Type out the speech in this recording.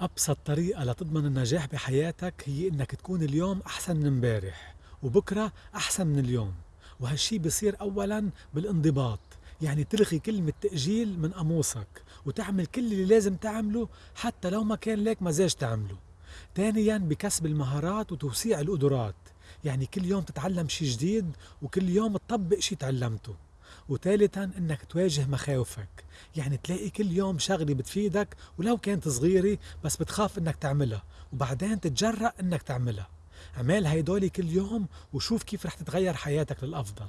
أبسط طريقة لتضمن النجاح بحياتك هي إنك تكون اليوم أحسن من امبارح وبكرة أحسن من اليوم. وهالشي بيصير أولا بالانضباط يعني تلغي كلمة تأجيل من قاموسك وتعمل كل اللي لازم تعمله حتى لو ما كان لك مزاج تعمله. ثانيا بكسب المهارات وتوسيع القدرات يعني كل يوم تتعلم شي جديد وكل يوم تطبق شي تعلمته. وثالثا إنك تواجه مخاوفك. يعني تلاقي كل يوم شغلة بتفيدك ولو كانت صغيرة بس بتخاف إنك تعملها وبعدين تتجرأ إنك تعملها. اعمل هيدولي كل يوم وشوف كيف رح تتغير حياتك للأفضل.